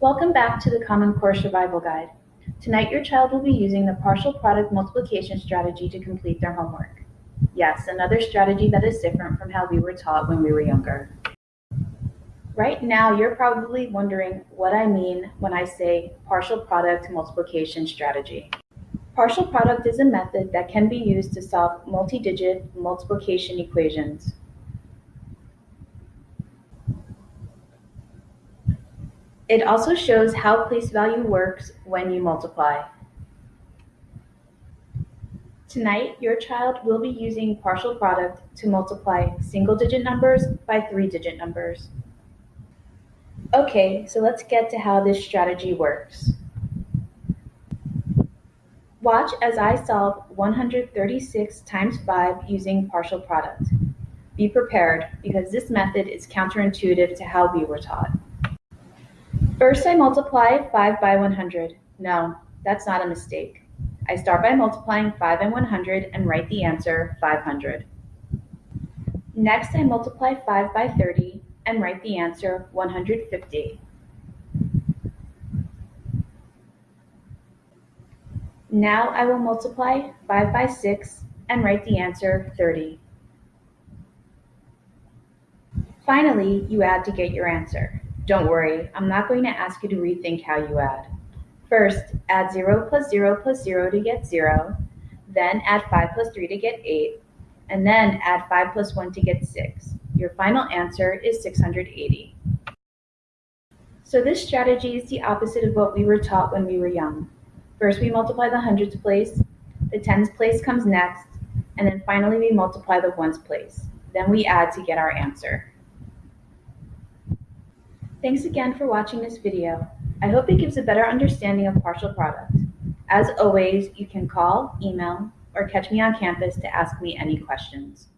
Welcome back to the Common Core Survival Guide. Tonight your child will be using the partial product multiplication strategy to complete their homework. Yes, another strategy that is different from how we were taught when we were younger. Right now you're probably wondering what I mean when I say partial product multiplication strategy. Partial product is a method that can be used to solve multi-digit multiplication equations. It also shows how place value works when you multiply. Tonight, your child will be using partial product to multiply single-digit numbers by three-digit numbers. Okay, so let's get to how this strategy works. Watch as I solve 136 times 5 using partial product. Be prepared, because this method is counterintuitive to how we were taught. First I multiply 5 by 100. No, that's not a mistake. I start by multiplying 5 and 100 and write the answer 500. Next I multiply 5 by 30 and write the answer 150. Now I will multiply 5 by 6 and write the answer 30. Finally, you add to get your answer. Don't worry, I'm not going to ask you to rethink how you add. First, add 0 plus 0 plus 0 to get 0, then add 5 plus 3 to get 8, and then add 5 plus 1 to get 6. Your final answer is 680. So this strategy is the opposite of what we were taught when we were young. First, we multiply the hundreds place, the tens place comes next, and then finally we multiply the ones place. Then we add to get our answer. Thanks again for watching this video. I hope it gives a better understanding of partial product. As always, you can call, email, or catch me on campus to ask me any questions.